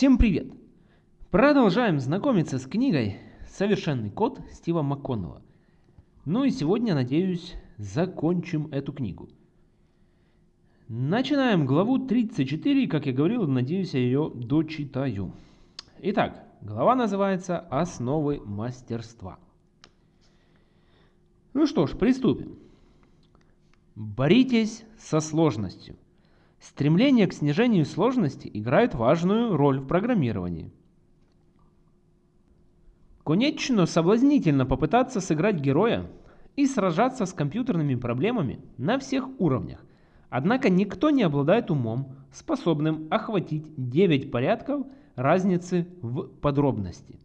Всем привет! Продолжаем знакомиться с книгой «Совершенный код» Стива МакКоннелла. Ну и сегодня, надеюсь, закончим эту книгу. Начинаем главу 34, как я говорил, надеюсь, я ее дочитаю. Итак, глава называется «Основы мастерства». Ну что ж, приступим. Боритесь со сложностью. Стремление к снижению сложности играет важную роль в программировании. Конечно, соблазнительно попытаться сыграть героя и сражаться с компьютерными проблемами на всех уровнях. Однако никто не обладает умом, способным охватить 9 порядков разницы в подробности.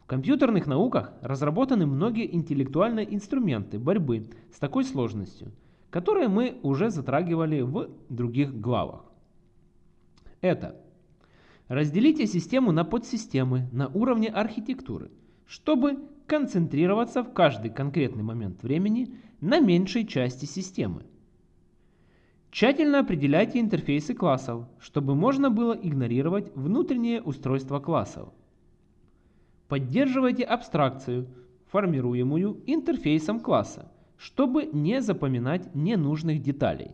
В компьютерных науках разработаны многие интеллектуальные инструменты борьбы с такой сложностью – которые мы уже затрагивали в других главах. Это разделите систему на подсистемы на уровне архитектуры, чтобы концентрироваться в каждый конкретный момент времени на меньшей части системы. Тщательно определяйте интерфейсы классов, чтобы можно было игнорировать внутреннее устройство классов. Поддерживайте абстракцию, формируемую интерфейсом класса, чтобы не запоминать ненужных деталей.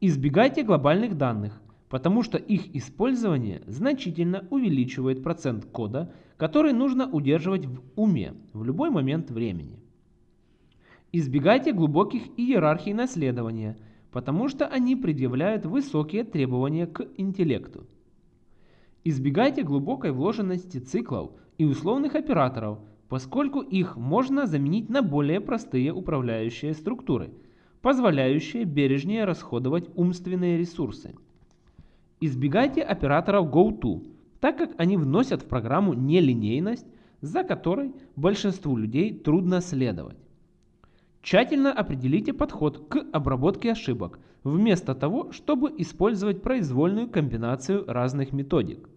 Избегайте глобальных данных, потому что их использование значительно увеличивает процент кода, который нужно удерживать в уме в любой момент времени. Избегайте глубоких иерархий наследования, потому что они предъявляют высокие требования к интеллекту. Избегайте глубокой вложенности циклов и условных операторов – поскольку их можно заменить на более простые управляющие структуры, позволяющие бережнее расходовать умственные ресурсы. Избегайте операторов GoTo, так как они вносят в программу нелинейность, за которой большинству людей трудно следовать. Тщательно определите подход к обработке ошибок, вместо того, чтобы использовать произвольную комбинацию разных методик.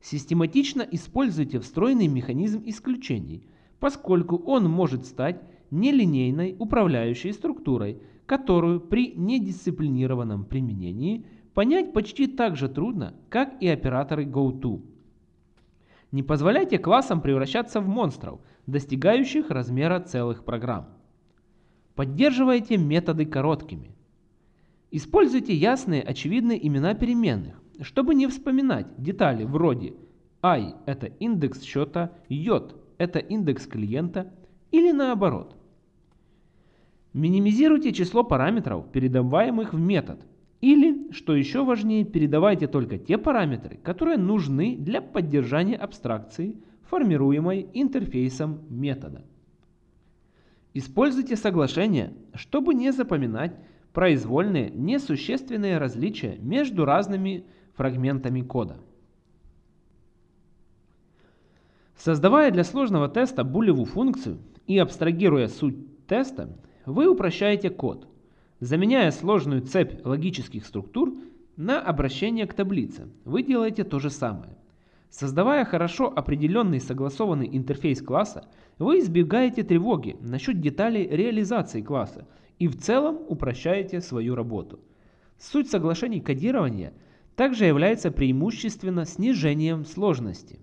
Систематично используйте встроенный механизм исключений, поскольку он может стать нелинейной управляющей структурой, которую при недисциплинированном применении понять почти так же трудно, как и операторы GoTo. Не позволяйте классам превращаться в монстров, достигающих размера целых программ. Поддерживайте методы короткими. Используйте ясные очевидные имена переменных, чтобы не вспоминать детали вроде i – это индекс счета, j – это индекс клиента или наоборот. Минимизируйте число параметров, передаваемых в метод, или, что еще важнее, передавайте только те параметры, которые нужны для поддержания абстракции, формируемой интерфейсом метода. Используйте соглашение, чтобы не запоминать произвольные несущественные различия между разными фрагментами кода. Создавая для сложного теста булевую функцию и абстрагируя суть теста, вы упрощаете код, заменяя сложную цепь логических структур на обращение к таблице. Вы делаете то же самое. Создавая хорошо определенный согласованный интерфейс класса, вы избегаете тревоги насчет деталей реализации класса и в целом упрощаете свою работу. Суть соглашений кодирования – также является преимущественно снижением сложности.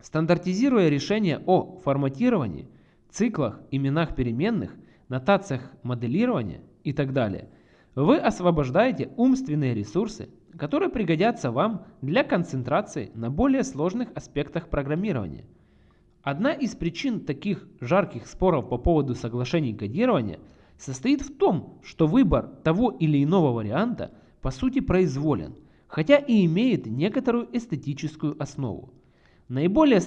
Стандартизируя решения о форматировании, циклах, именах переменных, нотациях моделирования и так далее, вы освобождаете умственные ресурсы, которые пригодятся вам для концентрации на более сложных аспектах программирования. Одна из причин таких жарких споров по поводу соглашений кодирования состоит в том, что выбор того или иного варианта по сути произволен – хотя и имеет некоторую эстетическую основу. Наиболее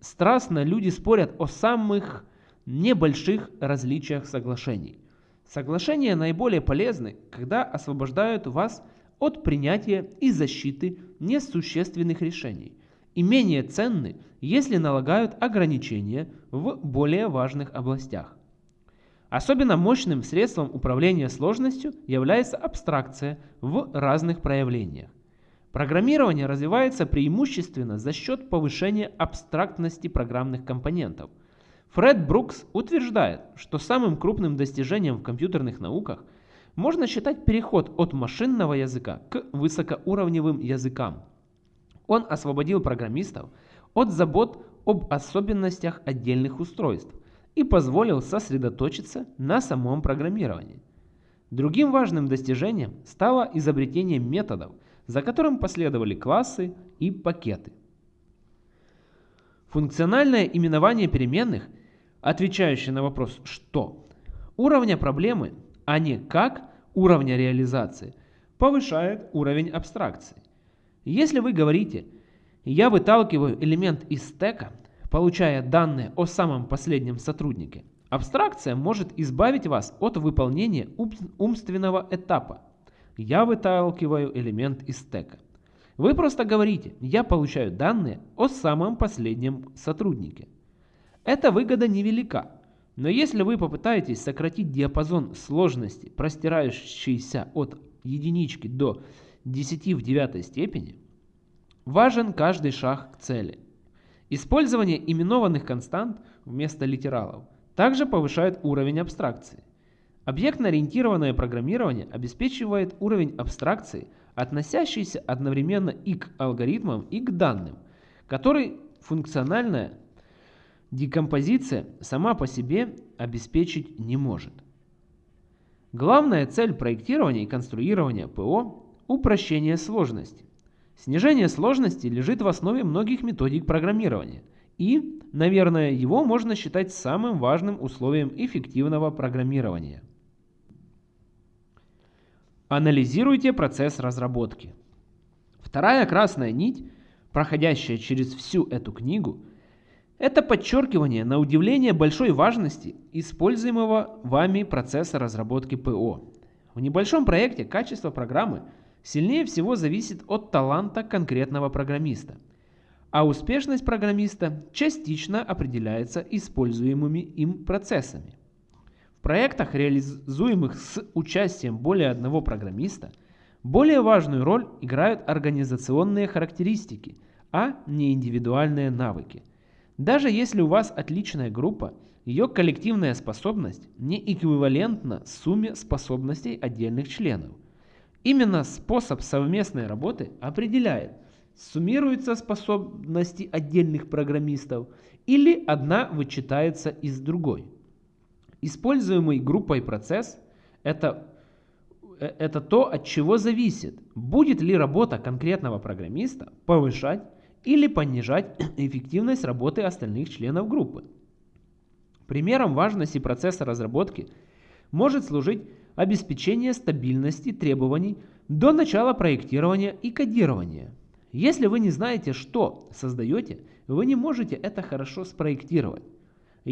страстно люди спорят о самых небольших различиях соглашений. Соглашения наиболее полезны, когда освобождают вас от принятия и защиты несущественных решений, и менее ценны, если налагают ограничения в более важных областях. Особенно мощным средством управления сложностью является абстракция в разных проявлениях. Программирование развивается преимущественно за счет повышения абстрактности программных компонентов. Фред Брукс утверждает, что самым крупным достижением в компьютерных науках можно считать переход от машинного языка к высокоуровневым языкам. Он освободил программистов от забот об особенностях отдельных устройств и позволил сосредоточиться на самом программировании. Другим важным достижением стало изобретение методов, за которым последовали классы и пакеты. Функциональное именование переменных, отвечающее на вопрос «что?», уровня проблемы, а не «как» уровня реализации, повышает уровень абстракции. Если вы говорите «я выталкиваю элемент из стека», получая данные о самом последнем сотруднике, абстракция может избавить вас от выполнения умственного этапа. Я выталкиваю элемент из стека. Вы просто говорите, я получаю данные о самом последнем сотруднике. Эта выгода невелика, но если вы попытаетесь сократить диапазон сложности, простирающийся от единички до 10 в девятой степени, важен каждый шаг к цели. Использование именованных констант вместо литералов также повышает уровень абстракции. Объектно-ориентированное программирование обеспечивает уровень абстракции, относящийся одновременно и к алгоритмам, и к данным, который функциональная декомпозиция сама по себе обеспечить не может. Главная цель проектирования и конструирования ПО – упрощение сложности. Снижение сложности лежит в основе многих методик программирования, и, наверное, его можно считать самым важным условием эффективного программирования. Анализируйте процесс разработки. Вторая красная нить, проходящая через всю эту книгу, это подчеркивание на удивление большой важности используемого вами процесса разработки ПО. В небольшом проекте качество программы сильнее всего зависит от таланта конкретного программиста, а успешность программиста частично определяется используемыми им процессами. Проектах, реализуемых с участием более одного программиста, более важную роль играют организационные характеристики, а не индивидуальные навыки. Даже если у вас отличная группа, ее коллективная способность не эквивалентна сумме способностей отдельных членов. Именно способ совместной работы определяет, суммируются способности отдельных программистов или одна вычитается из другой. Используемый группой процесс это, э, это то, от чего зависит, будет ли работа конкретного программиста повышать или понижать эффективность работы остальных членов группы. Примером важности процесса разработки может служить обеспечение стабильности требований до начала проектирования и кодирования. Если вы не знаете, что создаете, вы не можете это хорошо спроектировать.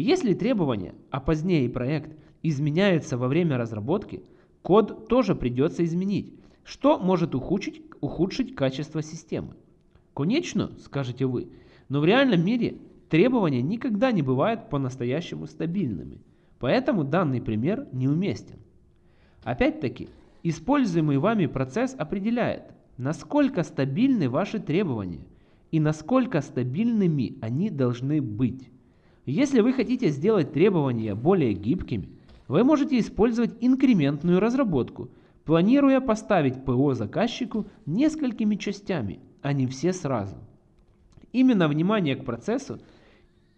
Если требования, а позднее и проект, изменяются во время разработки, код тоже придется изменить, что может ухудшить, ухудшить качество системы. Конечно, скажете вы, но в реальном мире требования никогда не бывают по-настоящему стабильными, поэтому данный пример неуместен. Опять-таки, используемый вами процесс определяет, насколько стабильны ваши требования и насколько стабильными они должны быть. Если вы хотите сделать требования более гибкими, вы можете использовать инкрементную разработку, планируя поставить ПО заказчику несколькими частями, а не все сразу. Именно внимание к процессу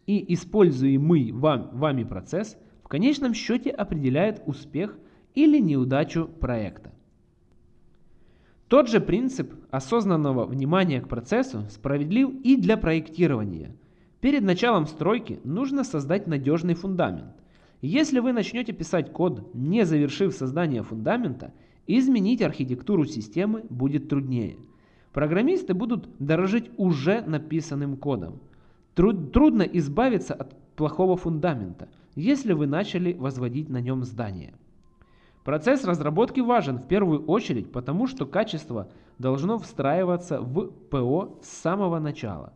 и используемый вам, вами процесс в конечном счете определяет успех или неудачу проекта. Тот же принцип осознанного внимания к процессу справедлив и для проектирования – Перед началом стройки нужно создать надежный фундамент. Если вы начнете писать код, не завершив создание фундамента, изменить архитектуру системы будет труднее. Программисты будут дорожить уже написанным кодом. Труд, трудно избавиться от плохого фундамента, если вы начали возводить на нем здание. Процесс разработки важен в первую очередь, потому что качество должно встраиваться в ПО с самого начала.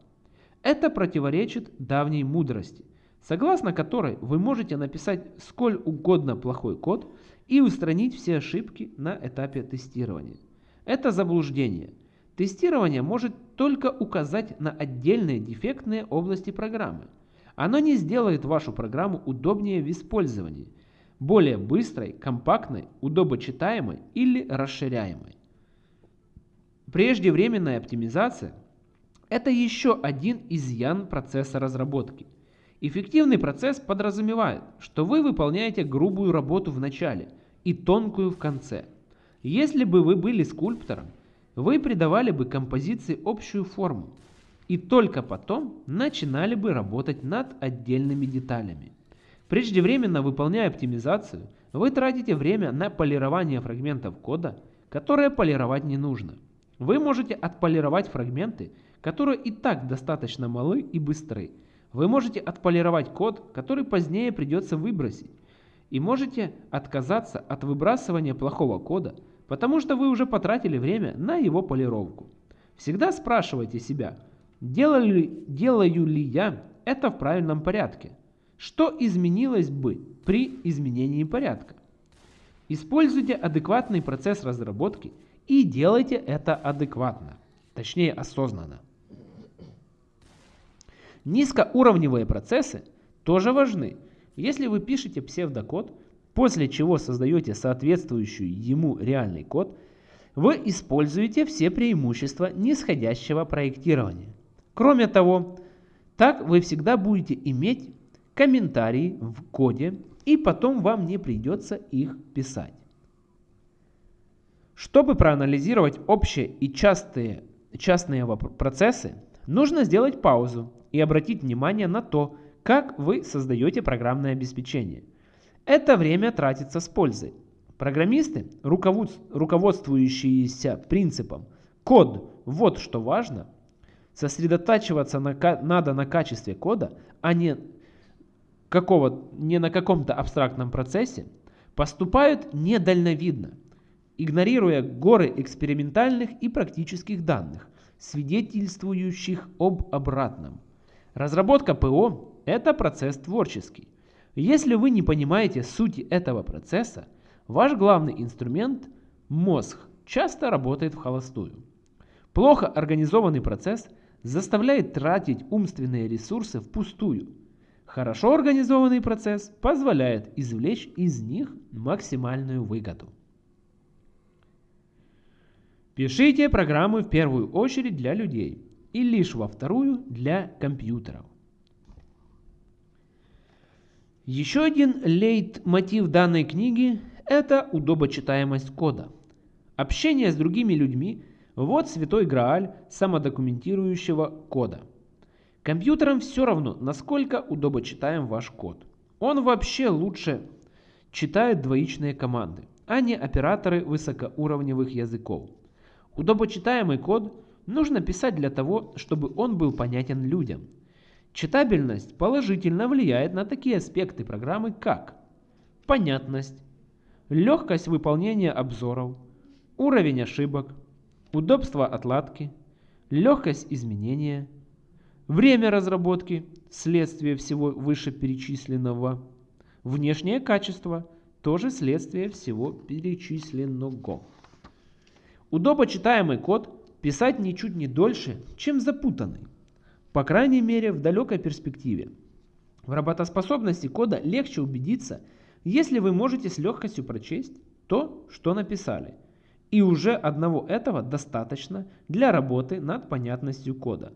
Это противоречит давней мудрости, согласно которой вы можете написать сколь угодно плохой код и устранить все ошибки на этапе тестирования. Это заблуждение. Тестирование может только указать на отдельные дефектные области программы. Оно не сделает вашу программу удобнее в использовании, более быстрой, компактной, удобочитаемой или расширяемой. Преждевременная оптимизация Это еще один изъян процесса разработки. Эффективный процесс подразумевает, что вы выполняете грубую работу в начале и тонкую в конце. Если бы вы были скульптором, вы придавали бы композиции общую форму и только потом начинали бы работать над отдельными деталями. Преждевременно выполняя оптимизацию, вы тратите время на полирование фрагментов кода, которые полировать не нужно. Вы можете отполировать фрагменты, которые и так достаточно малы и быстры. Вы можете отполировать код, который позднее придется выбросить. И можете отказаться от выбрасывания плохого кода, потому что вы уже потратили время на его полировку. Всегда спрашивайте себя, делаю, делаю ли я это в правильном порядке? Что изменилось бы при изменении порядка? Используйте адекватный процесс разработки и делайте это адекватно, точнее осознанно. Низкоуровневые процессы тоже важны. Если вы пишете псевдокод, после чего создаете соответствующий ему реальный код, вы используете все преимущества нисходящего проектирования. Кроме того, так вы всегда будете иметь комментарии в коде, и потом вам не придется их писать. Чтобы проанализировать общие и частые, частные процессы, нужно сделать паузу и обратить внимание на то, как вы создаете программное обеспечение. Это время тратится с пользой. Программисты, руководствующиеся принципом «код – вот что важно», сосредотачиваться на, надо на качестве кода, а не, какого, не на каком-то абстрактном процессе, поступают недальновидно, игнорируя горы экспериментальных и практических данных, свидетельствующих об обратном. Разработка ПО – это процесс творческий. Если вы не понимаете сути этого процесса, ваш главный инструмент – мозг – часто работает в холостую. Плохо организованный процесс заставляет тратить умственные ресурсы впустую. Хорошо организованный процесс позволяет извлечь из них максимальную выгоду. Пишите программы в первую очередь для людей и лишь во вторую для компьютеров. Еще один лейтмотив данной книги – это удобочитаемость кода. Общение с другими людьми – вот святой грааль самодокументирующего кода. Компьютерам все равно, насколько удобочитаем ваш код. Он вообще лучше читает двоичные команды, а не операторы высокоуровневых языков. Удобочитаемый код нужно писать для того, чтобы он был понятен людям. Читабельность положительно влияет на такие аспекты программы, как понятность, легкость выполнения обзоров, уровень ошибок, удобство отладки, легкость изменения, время разработки, следствие всего вышеперечисленного, внешнее качество, тоже следствие всего перечисленного. Удобочитаемый код писать ничуть не дольше, чем запутанный. По крайней мере в далекой перспективе. В работоспособности кода легче убедиться, если вы можете с легкостью прочесть то, что написали. И уже одного этого достаточно для работы над понятностью кода.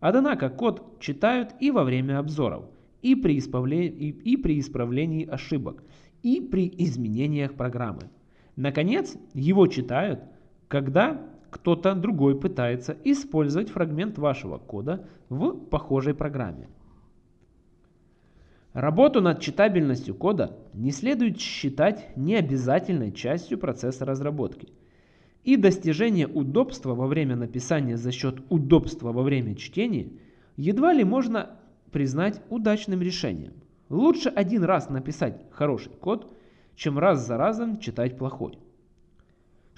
Однако код читают и во время обзоров, и при, исправлении, и при исправлении ошибок, и при изменениях программы. Наконец, его читают, когда кто-то другой пытается использовать фрагмент вашего кода в похожей программе. Работу над читабельностью кода не следует считать необязательной частью процесса разработки. И достижение удобства во время написания за счет удобства во время чтения едва ли можно признать удачным решением. Лучше один раз написать хороший код, чем раз за разом читать плохой.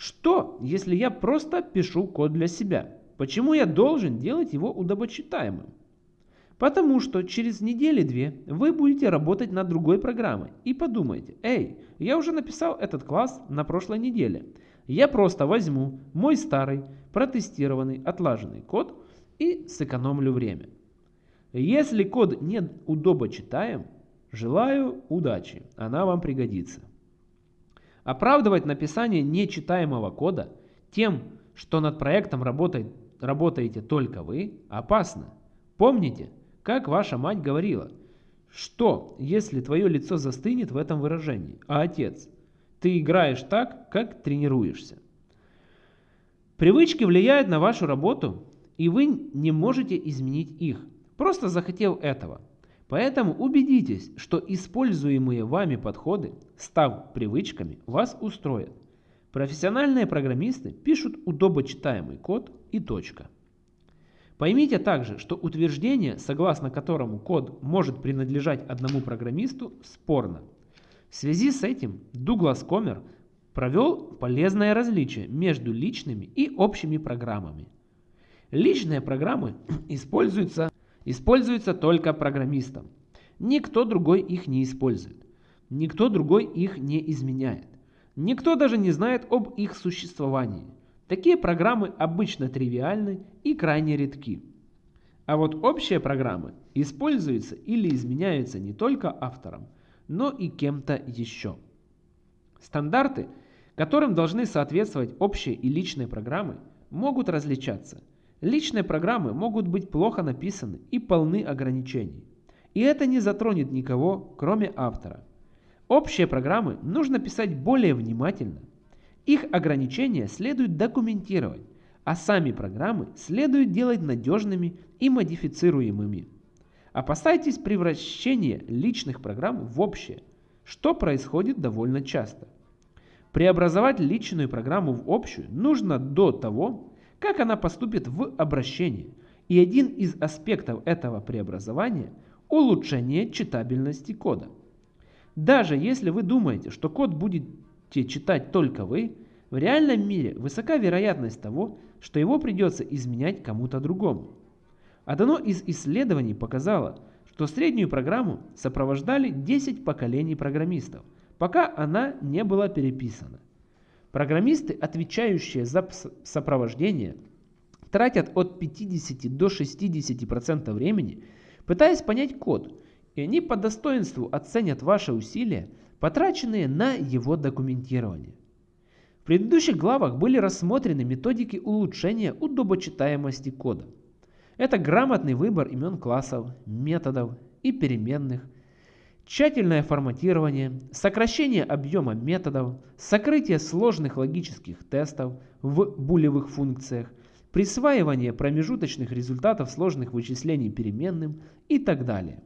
Что, если я просто пишу код для себя? Почему я должен делать его удобочитаемым? Потому что через недели-две вы будете работать над другой программой и подумаете, эй, я уже написал этот класс на прошлой неделе. Я просто возьму мой старый, протестированный, отлаженный код и сэкономлю время. Если код не удобочитаем, желаю удачи, она вам пригодится. Оправдывать написание нечитаемого кода тем, что над проектом работает, работаете только вы, опасно. Помните, как ваша мать говорила, что, если твое лицо застынет в этом выражении, а отец, ты играешь так, как тренируешься. Привычки влияют на вашу работу, и вы не можете изменить их, просто захотел этого. Поэтому убедитесь, что используемые вами подходы, став привычками, вас устроят. Профессиональные программисты пишут удобочитаемый код и точка. Поймите также, что утверждение, согласно которому код может принадлежать одному программисту, спорно. В связи с этим Дуглас Комер провел полезное различие между личными и общими программами. Личные программы используются, используются только программистом. Никто другой их не использует. Никто другой их не изменяет. Никто даже не знает об их существовании. Такие программы обычно тривиальны и крайне редки. А вот общие программы используются или изменяются не только автором, но и кем-то еще. Стандарты – которым должны соответствовать общие и личные программы, могут различаться. Личные программы могут быть плохо написаны и полны ограничений. И это не затронет никого, кроме автора. Общие программы нужно писать более внимательно. Их ограничения следует документировать, а сами программы следует делать надежными и модифицируемыми. Опасайтесь превращения личных программ в общие, что происходит довольно часто – Преобразовать личную программу в общую нужно до того, как она поступит в обращение. И один из аспектов этого преобразования – улучшение читабельности кода. Даже если вы думаете, что код будете читать только вы, в реальном мире высока вероятность того, что его придется изменять кому-то другому. Одно из исследований показало, что среднюю программу сопровождали 10 поколений программистов – пока она не была переписана. Программисты, отвечающие за сопровождение, тратят от 50 до 60% времени, пытаясь понять код, и они по достоинству оценят ваши усилия, потраченные на его документирование. В предыдущих главах были рассмотрены методики улучшения удобочитаемости кода. Это грамотный выбор имен классов, методов и переменных – Тщательное форматирование, сокращение объема методов, сокрытие сложных логических тестов в булевых функциях, присваивание промежуточных результатов сложных вычислений переменным и так далее.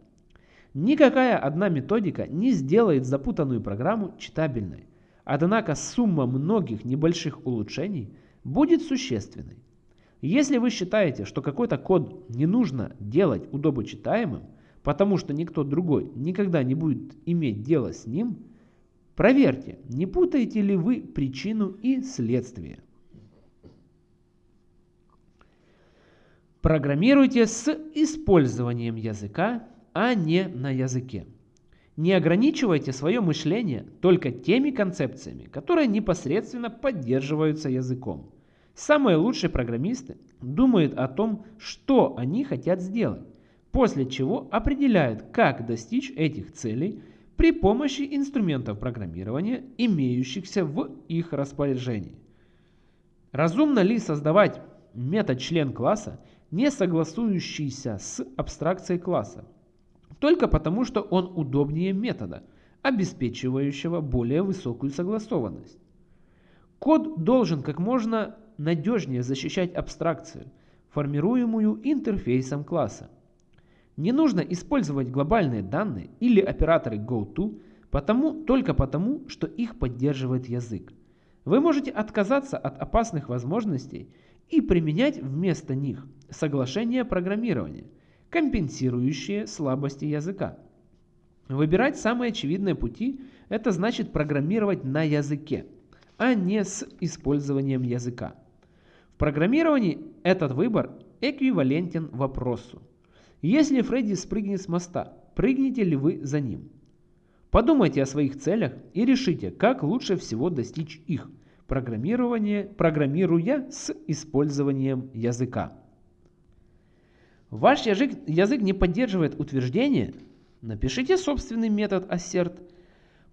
Никакая одна методика не сделает запутанную программу читабельной, однако сумма многих небольших улучшений будет существенной. Если вы считаете, что какой-то код не нужно делать удобочитаемым, потому что никто другой никогда не будет иметь дело с ним, проверьте, не путаете ли вы причину и следствие. Программируйте с использованием языка, а не на языке. Не ограничивайте свое мышление только теми концепциями, которые непосредственно поддерживаются языком. Самые лучшие программисты думают о том, что они хотят сделать, после чего определяют, как достичь этих целей при помощи инструментов программирования, имеющихся в их распоряжении. Разумно ли создавать метод член класса, не согласующийся с абстракцией класса, только потому, что он удобнее метода, обеспечивающего более высокую согласованность. Код должен как можно надежнее защищать абстракцию, формируемую интерфейсом класса. Не нужно использовать глобальные данные или операторы GoTo потому, только потому, что их поддерживает язык. Вы можете отказаться от опасных возможностей и применять вместо них соглашения программирования, компенсирующие слабости языка. Выбирать самые очевидные пути – это значит программировать на языке, а не с использованием языка. В программировании этот выбор эквивалентен вопросу если Фредди спрыгнет с моста, прыгнете ли вы за ним? Подумайте о своих целях и решите, как лучше всего достичь их, программирование, программируя с использованием языка. Ваш язык, язык не поддерживает утверждение? Напишите собственный метод assert.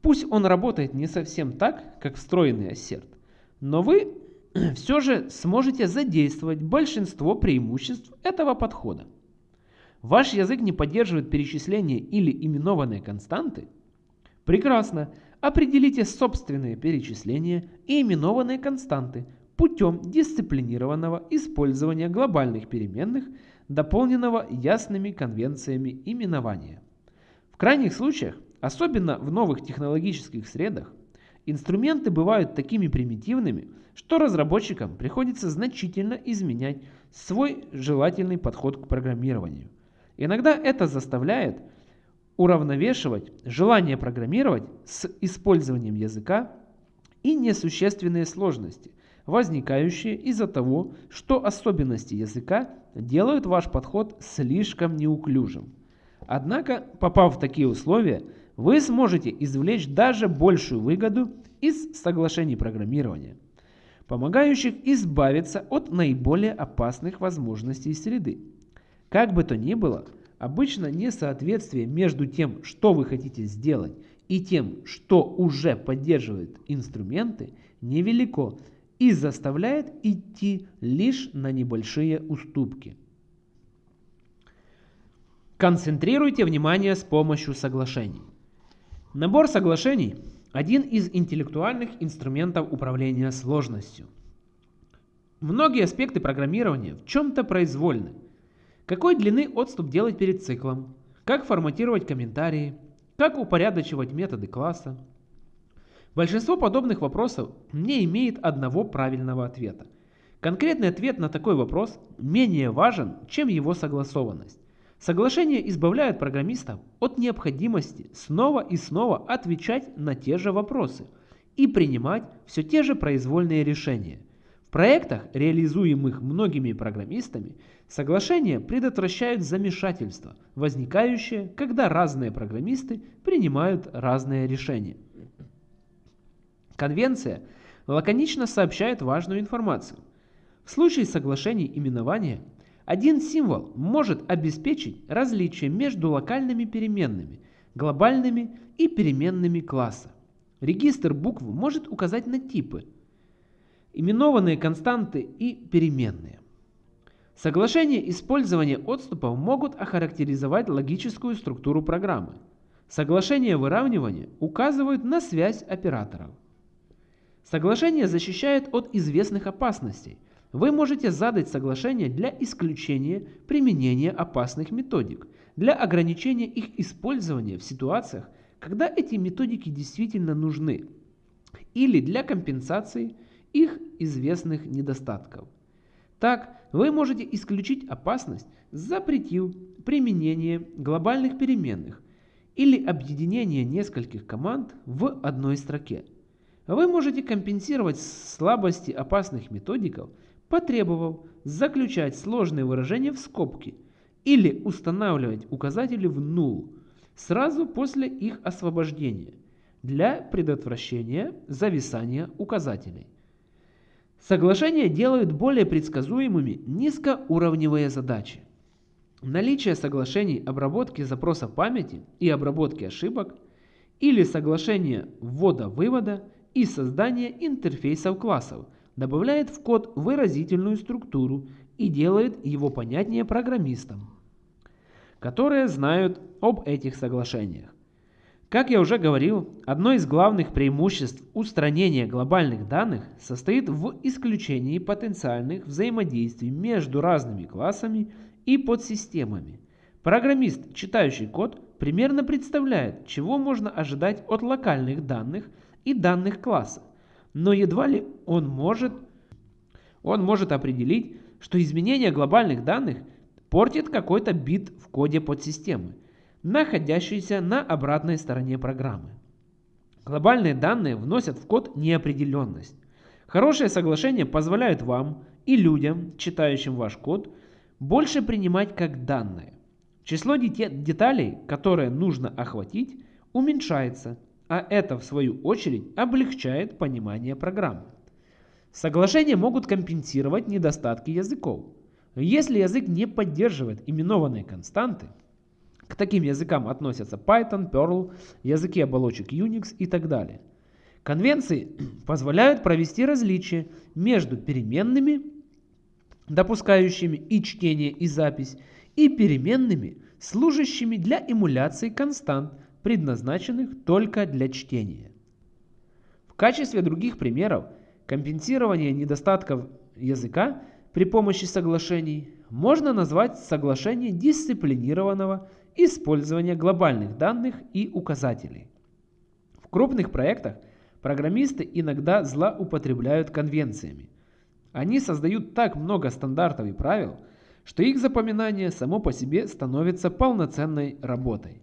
Пусть он работает не совсем так, как встроенный assert, но вы все же сможете задействовать большинство преимуществ этого подхода. Ваш язык не поддерживает перечисления или именованные константы? Прекрасно. Определите собственные перечисления и именованные константы путем дисциплинированного использования глобальных переменных, дополненного ясными конвенциями именования. В крайних случаях, особенно в новых технологических средах, инструменты бывают такими примитивными, что разработчикам приходится значительно изменять свой желательный подход к программированию. Иногда это заставляет уравновешивать желание программировать с использованием языка и несущественные сложности, возникающие из-за того, что особенности языка делают ваш подход слишком неуклюжим. Однако, попав в такие условия, вы сможете извлечь даже большую выгоду из соглашений программирования, помогающих избавиться от наиболее опасных возможностей среды. Как бы то ни было, обычно несоответствие между тем, что вы хотите сделать, и тем, что уже поддерживают инструменты, невелико и заставляет идти лишь на небольшие уступки. Концентрируйте внимание с помощью соглашений. Набор соглашений – один из интеллектуальных инструментов управления сложностью. Многие аспекты программирования в чем-то произвольны. Какой длины отступ делать перед циклом, как форматировать комментарии, как упорядочивать методы класса. Большинство подобных вопросов не имеет одного правильного ответа. Конкретный ответ на такой вопрос менее важен, чем его согласованность. Соглашения избавляют программистов от необходимости снова и снова отвечать на те же вопросы и принимать все те же произвольные решения. Проектах, реализуемых многими программистами, соглашения предотвращают замешательство, возникающее, когда разные программисты принимают разные решения. Конвенция лаконично сообщает важную информацию. В случае соглашений именования – один символ может обеспечить различие между локальными переменными, глобальными и переменными класса. Регистр букв может указать на типы, именованные константы и переменные. Соглашения использования отступов могут охарактеризовать логическую структуру программы. Соглашения выравнивания указывают на связь операторов. Соглашение защищает от известных опасностей – вы можете задать соглашение для исключения применения опасных методик, для ограничения их использования в ситуациях, когда эти методики действительно нужны, или для компенсации их известных недостатков. Так, вы можете исключить опасность, запретив применение глобальных переменных или объединение нескольких команд в одной строке. Вы можете компенсировать слабости опасных методиков – потребовав заключать сложные выражения в скобки или устанавливать указатели в null сразу после их освобождения для предотвращения зависания указателей. Соглашения делают более предсказуемыми низкоуровневые задачи. Наличие соглашений обработки запроса памяти и обработки ошибок или соглашения ввода-вывода и создания интерфейсов классов – добавляет в код выразительную структуру и делает его понятнее программистам, которые знают об этих соглашениях. Как я уже говорил, одно из главных преимуществ устранения глобальных данных состоит в исключении потенциальных взаимодействий между разными классами и подсистемами. Программист, читающий код, примерно представляет, чего можно ожидать от локальных данных и данных класса, но едва ли он может, он может определить, что изменение глобальных данных портит какой-то бит в коде подсистемы, находящийся на обратной стороне программы. Глобальные данные вносят в код неопределенность. Хорошие соглашения позволяют вам и людям, читающим ваш код, больше принимать как данные. Число деталей, которые нужно охватить, уменьшается, а это в свою очередь облегчает понимание программы. Соглашения могут компенсировать недостатки языков. Если язык не поддерживает именованные константы, к таким языкам относятся Python, Perl, языки оболочек Unix и так далее. Конвенции позволяют провести различие между переменными, допускающими и чтение, и запись, и переменными, служащими для эмуляции констант, предназначенных только для чтения. В качестве других примеров компенсирования недостатков языка при помощи соглашений можно назвать соглашение дисциплинированного использования глобальных данных и указателей. В крупных проектах программисты иногда злоупотребляют конвенциями. Они создают так много стандартов и правил, что их запоминание само по себе становится полноценной работой.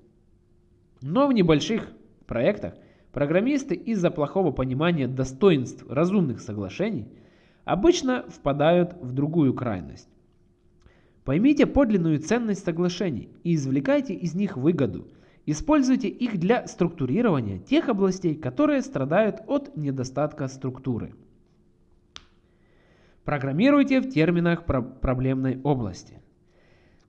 Но в небольших проектах программисты из-за плохого понимания достоинств разумных соглашений обычно впадают в другую крайность. Поймите подлинную ценность соглашений и извлекайте из них выгоду. Используйте их для структурирования тех областей, которые страдают от недостатка структуры. Программируйте в терминах про проблемной области.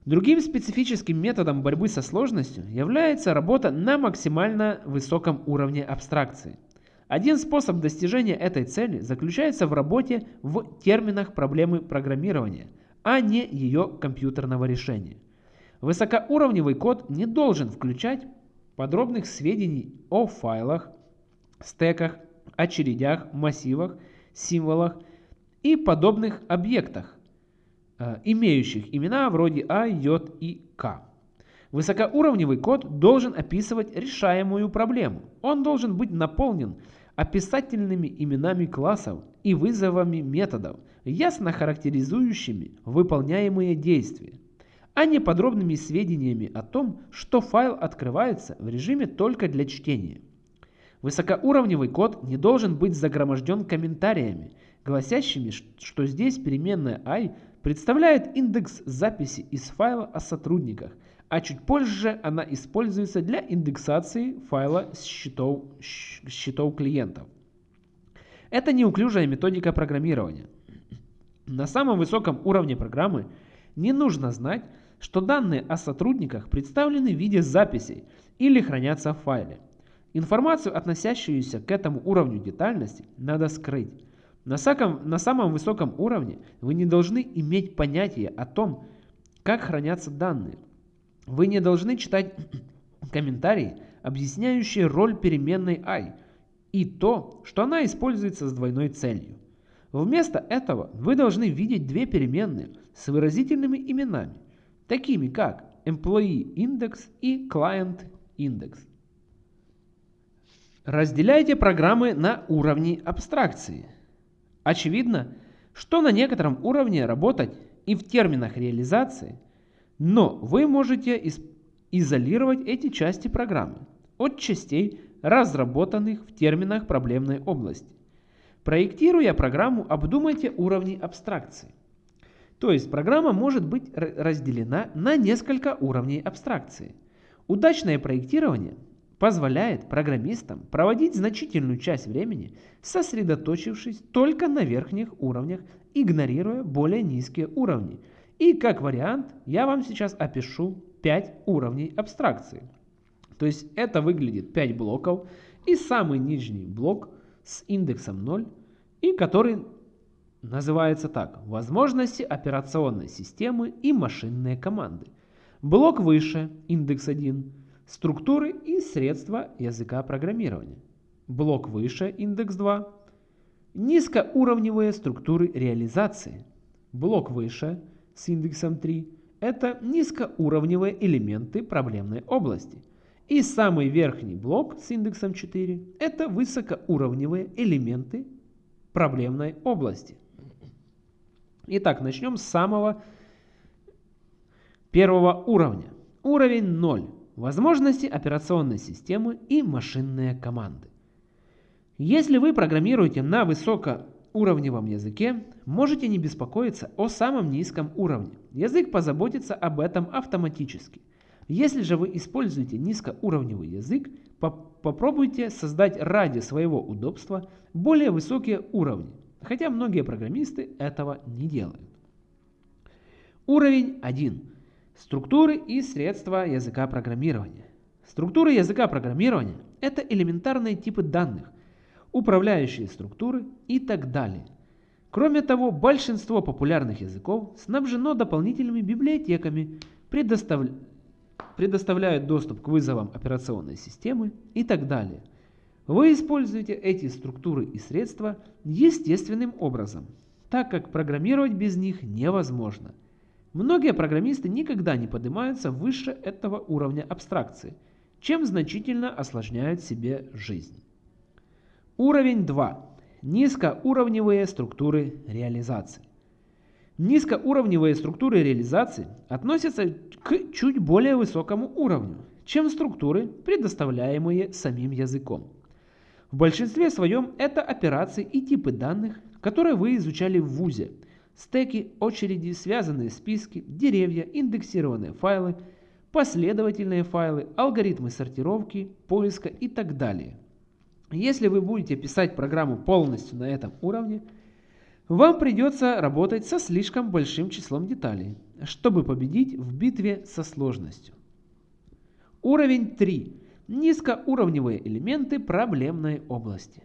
Другим специфическим методом борьбы со сложностью является работа на максимально высоком уровне абстракции. Один способ достижения этой цели заключается в работе в терминах проблемы программирования, а не ее компьютерного решения. Высокоуровневый код не должен включать подробных сведений о файлах, стеках, очередях, массивах, символах и подобных объектах, э, имеющих имена вроде А, J и К. Высокоуровневый код должен описывать решаемую проблему. Он должен быть наполнен описательными именами классов и вызовами методов, ясно характеризующими выполняемые действия, а не подробными сведениями о том, что файл открывается в режиме только для чтения. Высокоуровневый код не должен быть загроможден комментариями, гласящими, что здесь переменная i представляет индекс записи из файла о сотрудниках, а чуть позже она используется для индексации файла с счетов, счетов клиентов. Это неуклюжая методика программирования. На самом высоком уровне программы не нужно знать, что данные о сотрудниках представлены в виде записей или хранятся в файле. Информацию, относящуюся к этому уровню детальности, надо скрыть. На самом, на самом высоком уровне вы не должны иметь понятия о том, как хранятся данные. Вы не должны читать комментарии, объясняющие роль переменной i и то, что она используется с двойной целью. Вместо этого вы должны видеть две переменные с выразительными именами, такими как employee index и client index. Разделяйте программы на уровни абстракции. Очевидно, что на некотором уровне работать и в терминах реализации, но вы можете изолировать эти части программы от частей, разработанных в терминах проблемной области. Проектируя программу, обдумайте уровни абстракции. То есть программа может быть разделена на несколько уровней абстракции. Удачное проектирование позволяет программистам проводить значительную часть времени, сосредоточившись только на верхних уровнях, игнорируя более низкие уровни. И как вариант я вам сейчас опишу 5 уровней абстракции. То есть это выглядит 5 блоков и самый нижний блок – с индексом 0 и который называется так «Возможности операционной системы и машинные команды». Блок выше, индекс 1, структуры и средства языка программирования. Блок выше, индекс 2, низкоуровневые структуры реализации. Блок выше, с индексом 3, это низкоуровневые элементы проблемной области – и самый верхний блок с индексом 4 – это высокоуровневые элементы проблемной области. Итак, начнем с самого первого уровня. Уровень 0. Возможности операционной системы и машинные команды. Если вы программируете на высокоуровневом языке, можете не беспокоиться о самом низком уровне. Язык позаботится об этом автоматически – если же вы используете низкоуровневый язык, попробуйте создать ради своего удобства более высокие уровни, хотя многие программисты этого не делают. Уровень 1. Структуры и средства языка программирования. Структуры языка программирования – это элементарные типы данных, управляющие структуры и так далее. Кроме того, большинство популярных языков снабжено дополнительными библиотеками, предостав... предоставляют доступ к вызовам операционной системы и так далее. Вы используете эти структуры и средства естественным образом, так как программировать без них невозможно. Многие программисты никогда не поднимаются выше этого уровня абстракции, чем значительно осложняют себе жизнь. Уровень 2. Низкоуровневые структуры реализации. Низкоуровневые структуры реализации относятся к чуть более высокому уровню, чем структуры, предоставляемые самим языком. В большинстве своем это операции и типы данных, которые вы изучали в ВУЗе. Стеки, очереди, связанные списки, деревья, индексированные файлы, последовательные файлы, алгоритмы сортировки, поиска и так далее. Если вы будете писать программу полностью на этом уровне, вам придется работать со слишком большим числом деталей, чтобы победить в битве со сложностью. Уровень 3. Низкоуровневые элементы проблемной области.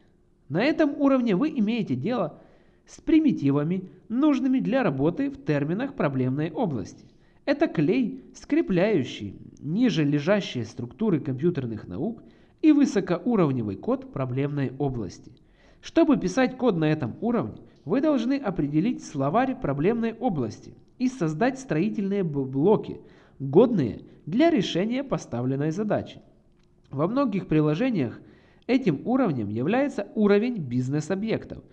На этом уровне вы имеете дело с примитивами, нужными для работы в терминах проблемной области. Это клей, скрепляющий ниже лежащие структуры компьютерных наук – и высокоуровневый код проблемной области. Чтобы писать код на этом уровне, вы должны определить словарь проблемной области и создать строительные блоки, годные для решения поставленной задачи. Во многих приложениях этим уровнем является уровень бизнес-объектов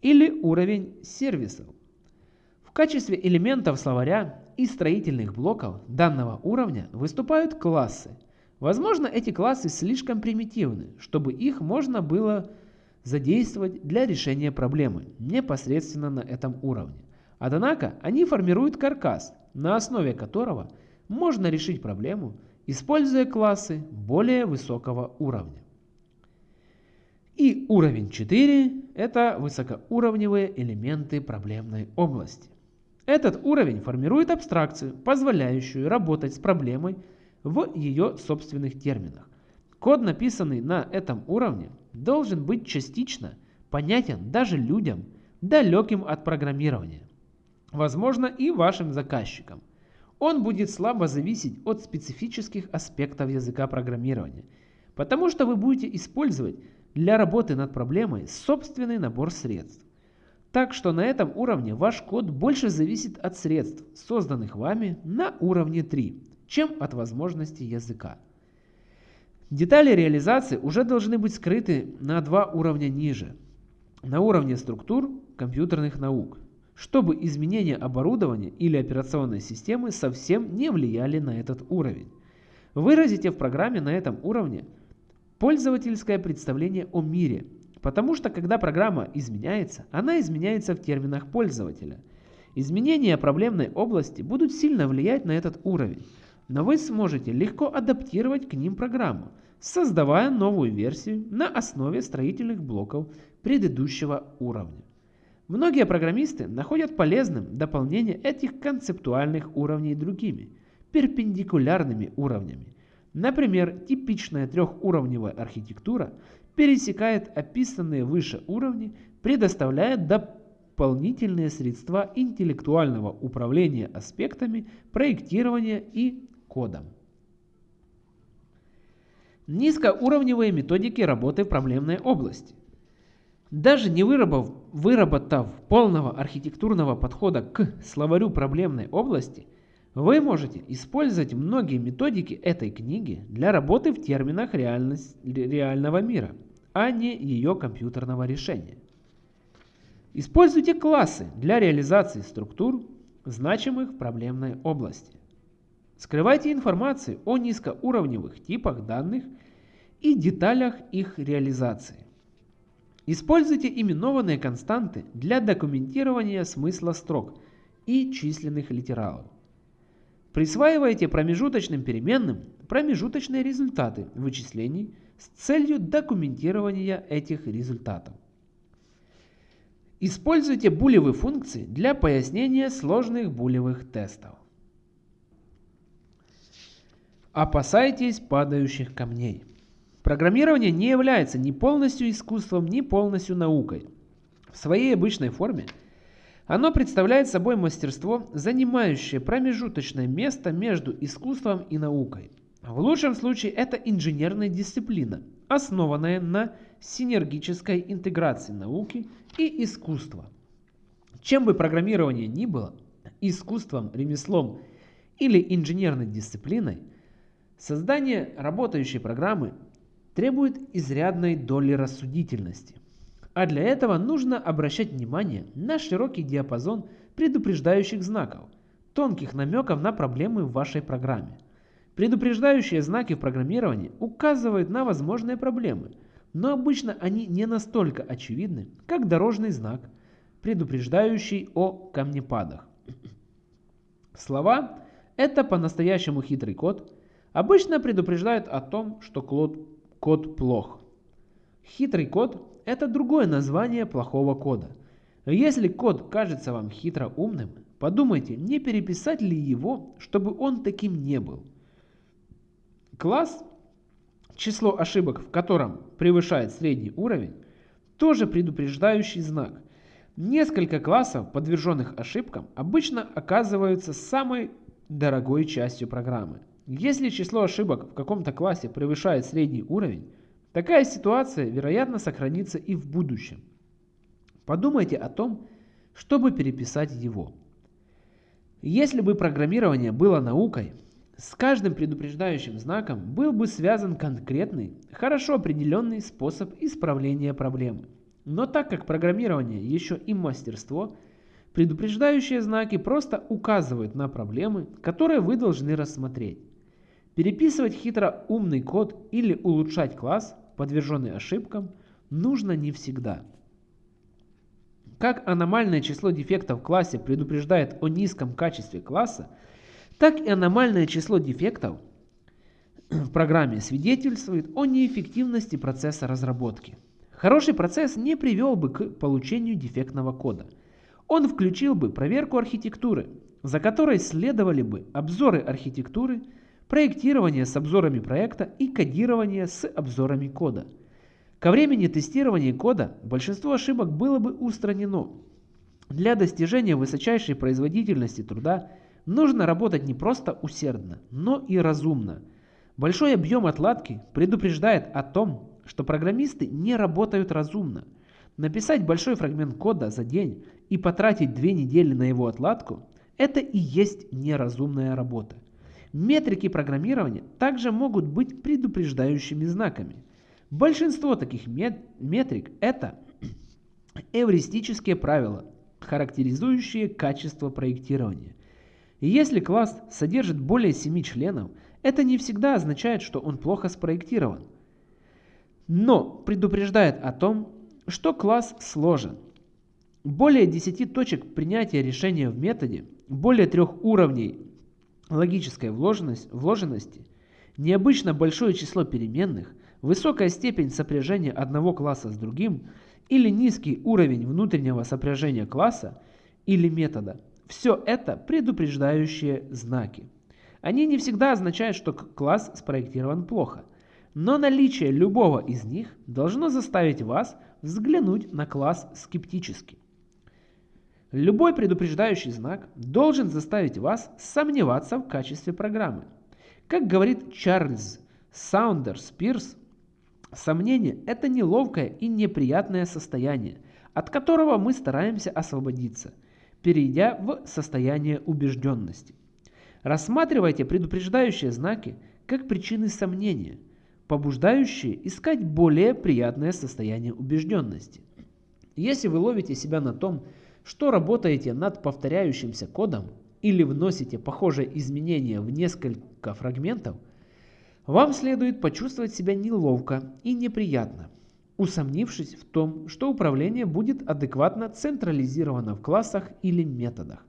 или уровень сервисов. В качестве элементов словаря и строительных блоков данного уровня выступают классы – Возможно, эти классы слишком примитивны, чтобы их можно было задействовать для решения проблемы непосредственно на этом уровне. Однако они формируют каркас, на основе которого можно решить проблему, используя классы более высокого уровня. И уровень 4 – это высокоуровневые элементы проблемной области. Этот уровень формирует абстракцию, позволяющую работать с проблемой в ее собственных терминах. Код, написанный на этом уровне, должен быть частично понятен даже людям, далеким от программирования. Возможно и вашим заказчикам. Он будет слабо зависеть от специфических аспектов языка программирования, потому что вы будете использовать для работы над проблемой собственный набор средств. Так что на этом уровне ваш код больше зависит от средств, созданных вами на уровне 3, чем от возможностей языка. Детали реализации уже должны быть скрыты на два уровня ниже. На уровне структур компьютерных наук, чтобы изменения оборудования или операционной системы совсем не влияли на этот уровень. Выразите в программе на этом уровне пользовательское представление о мире, потому что когда программа изменяется, она изменяется в терминах пользователя. Изменения проблемной области будут сильно влиять на этот уровень но вы сможете легко адаптировать к ним программу, создавая новую версию на основе строительных блоков предыдущего уровня. Многие программисты находят полезным дополнение этих концептуальных уровней другими, перпендикулярными уровнями. Например, типичная трехуровневая архитектура пересекает описанные выше уровни, предоставляя дополнительные средства интеллектуального управления аспектами проектирования и кодом. Низкоуровневые методики работы в проблемной области. Даже не выработав, выработав полного архитектурного подхода к словарю проблемной области, вы можете использовать многие методики этой книги для работы в терминах реального мира, а не ее компьютерного решения. Используйте классы для реализации структур, значимых в проблемной области. Скрывайте информацию о низкоуровневых типах данных и деталях их реализации. Используйте именованные константы для документирования смысла строк и численных литералов. Присваивайте промежуточным переменным промежуточные результаты вычислений с целью документирования этих результатов. Используйте булевые функции для пояснения сложных булевых тестов. Опасайтесь падающих камней. Программирование не является ни полностью искусством, ни полностью наукой. В своей обычной форме оно представляет собой мастерство, занимающее промежуточное место между искусством и наукой. В лучшем случае это инженерная дисциплина, основанная на синергической интеграции науки и искусства. Чем бы программирование ни было, искусством, ремеслом или инженерной дисциплиной, создание работающей программы требует изрядной доли рассудительности. А для этого нужно обращать внимание на широкий диапазон предупреждающих знаков, тонких намеков на проблемы в вашей программе. Предупреждающие знаки в программировании указывают на возможные проблемы, но обычно они не настолько очевидны, как дорожный знак, предупреждающий о камнепадах. Слова «это по-настоящему хитрый код» обычно предупреждают о том, что код, плох. Хитрый код – это другое название плохого кода. Если код кажется вам хитро умным, подумайте, не переписать ли его, чтобы он таким не был. Класс, число ошибок в котором превышает средний уровень, тоже предупреждающий знак. Несколько классов, подверженных ошибкам, обычно оказываются самой дорогой частью программы. Если число ошибок в каком-то классе превышает средний уровень, такая ситуация, вероятно, сохранится и в будущем. Подумайте о том, чтобы переписать его. Если бы программирование было наукой, с каждым предупреждающим знаком был бы связан конкретный, хорошо определенный способ исправления проблемы. Но так как программирование еще и мастерство, предупреждающие знаки просто указывают на проблемы, которые вы должны рассмотреть. Переписывать хитро умный код или улучшать класс, подверженный ошибкам, нужно не всегда. Как аномальное число дефектов в классе предупреждает о низком качестве класса, так и аномальное число дефектов в программе свидетельствует о неэффективности процесса разработки. Хороший процесс не привел бы к получению дефектного кода. Он включил бы проверку архитектуры, за которой следовали бы обзоры архитектуры, проектирование с обзорами проекта и кодирование с обзорами кода. Ко времени тестирования кода большинство ошибок было бы устранено. Для достижения высочайшей производительности труда нужно работать не просто усердно, но и разумно. Большой объем отладки предупреждает о том, что программисты не работают разумно. Написать большой фрагмент кода за день и потратить две недели на его отладку – это и есть неразумная работа. Метрики программирования также могут быть предупреждающими знаками. Большинство таких метрик – это эвристические правила, характеризующие качество проектирования. Если класс содержит более 7 членов, это не всегда означает, что он плохо спроектирован но предупреждает о том, что класс сложен. Более 10 точек принятия решения в методе, более трех уровней логической вложенности, необычно большое число переменных, высокая степень сопряжения одного класса с другим или низкий уровень внутреннего сопряжения класса или метода – все это предупреждающие знаки. Они не всегда означают, что класс спроектирован плохо – но наличие любого из них должно заставить вас взглянуть на класс скептически. Любой предупреждающий знак должен заставить вас сомневаться в качестве программы. Как говорит Чарльз Саундерс Пирс, сомнение – это неловкое и неприятное состояние, от которого мы стараемся освободиться, перейдя в состояние убежденности. Рассматривайте предупреждающие знаки как причины сомнения – побуждающие искать более приятное состояние убежденности. Если вы ловите себя на том, что работаете над повторяющимся кодом или вносите похожие изменения в несколько фрагментов, вам следует почувствовать себя неловко и неприятно, усомнившись в том, что управление будет адекватно централизировано в классах или методах.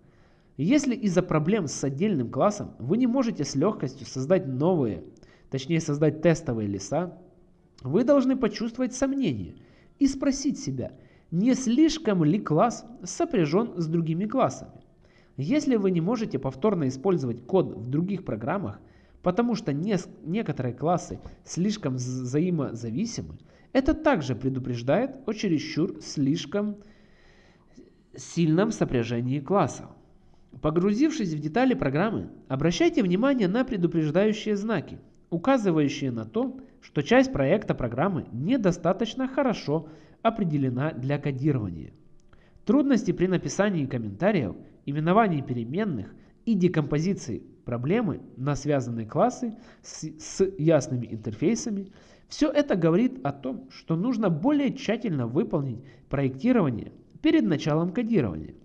Если из-за проблем с отдельным классом вы не можете с легкостью создать новые точнее создать тестовые леса, вы должны почувствовать сомнение и спросить себя, не слишком ли класс сопряжен с другими классами. Если вы не можете повторно использовать код в других программах, потому что не, некоторые классы слишком взаимозависимы, это также предупреждает о чересчур слишком сильном сопряжении классов. Погрузившись в детали программы, обращайте внимание на предупреждающие знаки, указывающие на то, что часть проекта программы недостаточно хорошо определена для кодирования. Трудности при написании комментариев, именовании переменных и декомпозиции проблемы на связанные классы с, с ясными интерфейсами – все это говорит о том, что нужно более тщательно выполнить проектирование перед началом кодирования.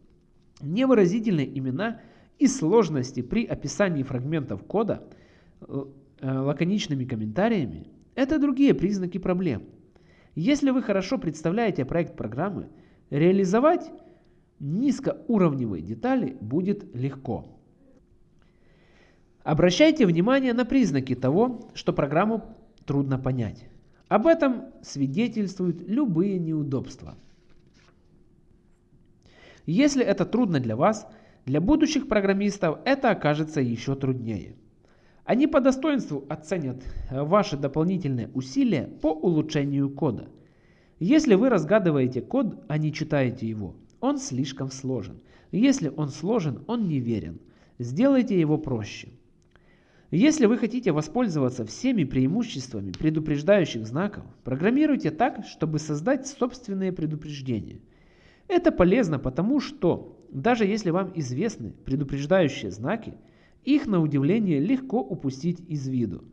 Невыразительные имена и сложности при описании фрагментов кода э, лаконичными комментариями – это другие признаки проблем. Если вы хорошо представляете проект программы, реализовать низкоуровневые детали будет легко. Обращайте внимание на признаки того, что программу трудно понять. Об этом свидетельствуют любые неудобства. Если это трудно для вас, для будущих программистов это окажется еще труднее. Они по достоинству оценят ваши дополнительные усилия по улучшению кода. Если вы разгадываете код, а не читаете его, он слишком сложен. Если он сложен, он неверен. Сделайте его проще. Если вы хотите воспользоваться всеми преимуществами предупреждающих знаков, программируйте так, чтобы создать собственные предупреждения. Это полезно потому, что даже если вам известны предупреждающие знаки, их на удивление легко упустить из виду.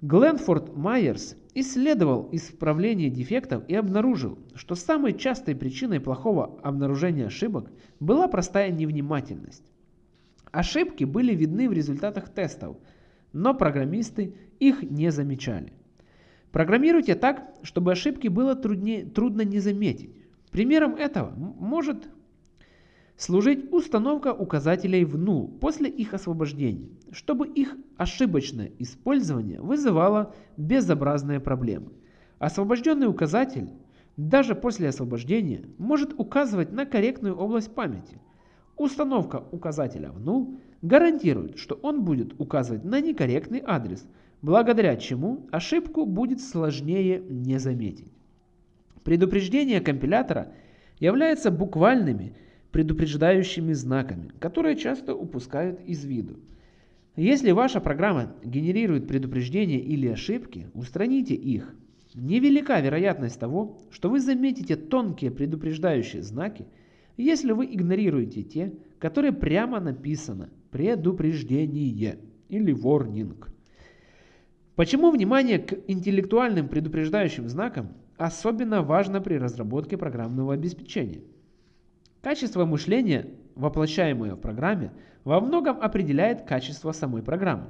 Гленфорд Майерс исследовал исправление дефектов и обнаружил, что самой частой причиной плохого обнаружения ошибок была простая невнимательность. Ошибки были видны в результатах тестов – но программисты их не замечали. Программируйте так, чтобы ошибки было труднее, трудно не заметить. Примером этого может служить установка указателей в null после их освобождения, чтобы их ошибочное использование вызывало безобразные проблемы. Освобожденный указатель даже после освобождения может указывать на корректную область памяти. Установка указателя в null гарантирует, что он будет указывать на некорректный адрес, благодаря чему ошибку будет сложнее не заметить. Предупреждения компилятора являются буквальными предупреждающими знаками, которые часто упускают из виду. Если ваша программа генерирует предупреждения или ошибки, устраните их. Невелика вероятность того, что вы заметите тонкие предупреждающие знаки, если вы игнорируете те, которые прямо написано предупреждение или warning. Почему внимание к интеллектуальным предупреждающим знакам особенно важно при разработке программного обеспечения? Качество мышления, воплощаемое в программе, во многом определяет качество самой программы.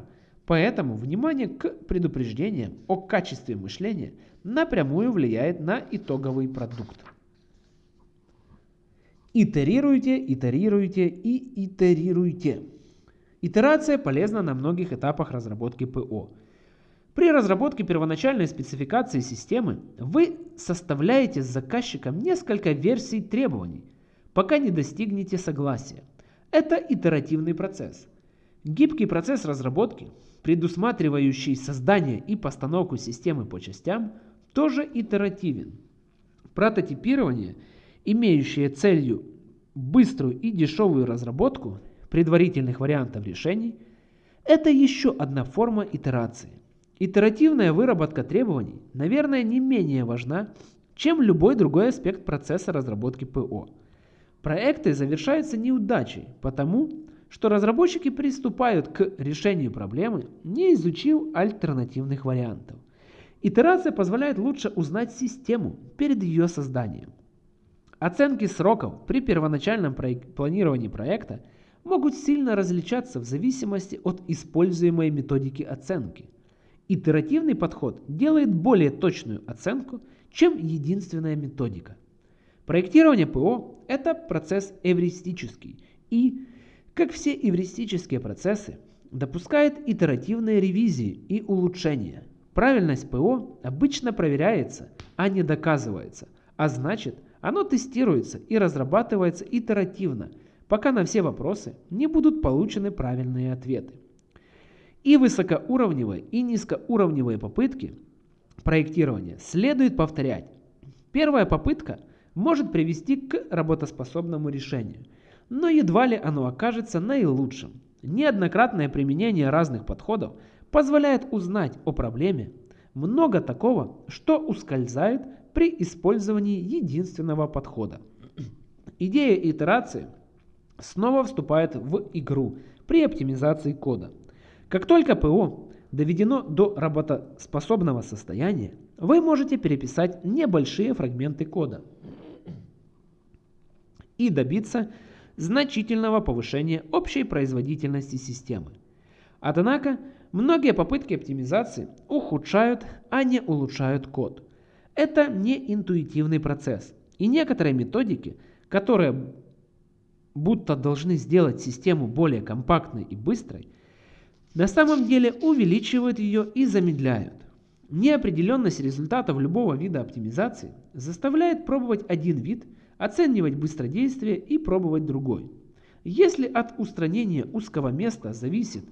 Поэтому внимание к предупреждениям о качестве мышления напрямую влияет на итоговый продукт. Итерируйте, итерируйте и итерируйте. Итерация полезна на многих этапах разработки ПО. При разработке первоначальной спецификации системы вы составляете с заказчиком несколько версий требований, пока не достигнете согласия. Это итеративный процесс. Гибкий процесс разработки, предусматривающий создание и постановку системы по частям, тоже итеративен. Прототипирование, имеющее целью быструю и дешевую разработку, предварительных вариантов решений – это еще одна форма итерации. Итеративная выработка требований, наверное, не менее важна, чем любой другой аспект процесса разработки ПО. Проекты завершаются неудачей, потому что разработчики приступают к решению проблемы, не изучив альтернативных вариантов. Итерация позволяет лучше узнать систему перед ее созданием. Оценки сроков при первоначальном планировании проекта – могут сильно различаться в зависимости от используемой методики оценки. Итеративный подход делает более точную оценку, чем единственная методика. Проектирование ПО – это процесс эвристический и, как все эвристические процессы, допускает итеративные ревизии и улучшения. Правильность ПО обычно проверяется, а не доказывается, а значит, оно тестируется и разрабатывается итеративно – пока на все вопросы не будут получены правильные ответы. И высокоуровневые и низкоуровневые попытки проектирования следует повторять. Первая попытка может привести к работоспособному решению, но едва ли оно окажется наилучшим. Неоднократное применение разных подходов позволяет узнать о проблеме много такого, что ускользает при использовании единственного подхода. Идея итерации снова вступает в игру при оптимизации кода. Как только ПО доведено до работоспособного состояния, вы можете переписать небольшие фрагменты кода и добиться значительного повышения общей производительности системы. Однако, многие попытки оптимизации ухудшают, а не улучшают код. Это не интуитивный процесс, и некоторые методики, которые будто должны сделать систему более компактной и быстрой, на самом деле увеличивают ее и замедляют. Неопределенность результатов любого вида оптимизации заставляет пробовать один вид, оценивать быстродействие и пробовать другой. Если от устранения узкого места зависит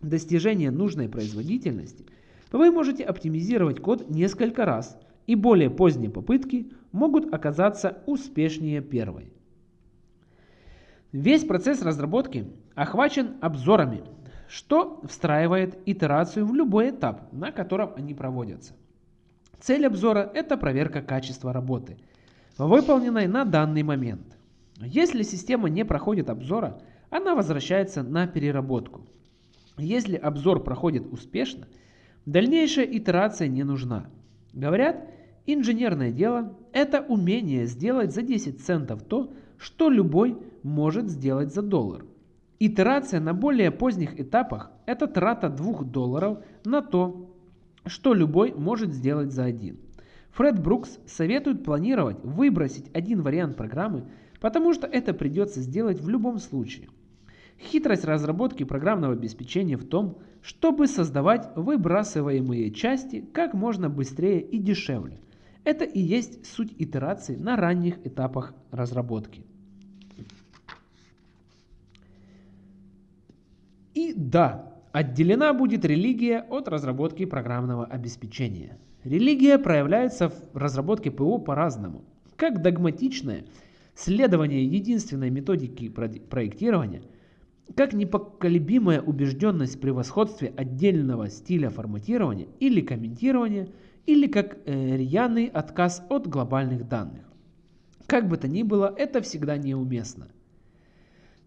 достижение нужной производительности, вы можете оптимизировать код несколько раз, и более поздние попытки могут оказаться успешнее первой. Весь процесс разработки охвачен обзорами, что встраивает итерацию в любой этап, на котором они проводятся. Цель обзора – это проверка качества работы, выполненной на данный момент. Если система не проходит обзора, она возвращается на переработку. Если обзор проходит успешно, дальнейшая итерация не нужна. Говорят, инженерное дело – это умение сделать за 10 центов то, что любой может сделать за доллар. Итерация на более поздних этапах – это трата 2 долларов на то, что любой может сделать за один. Фред Брукс советует планировать выбросить один вариант программы, потому что это придется сделать в любом случае. Хитрость разработки программного обеспечения в том, чтобы создавать выбрасываемые части как можно быстрее и дешевле. Это и есть суть итерации на ранних этапах разработки. И да, отделена будет религия от разработки программного обеспечения. Религия проявляется в разработке ПО по-разному. Как догматичное следование единственной методики проектирования, как непоколебимая убежденность в превосходстве отдельного стиля форматирования или комментирования, или как э, рьяный отказ от глобальных данных. Как бы то ни было, это всегда неуместно.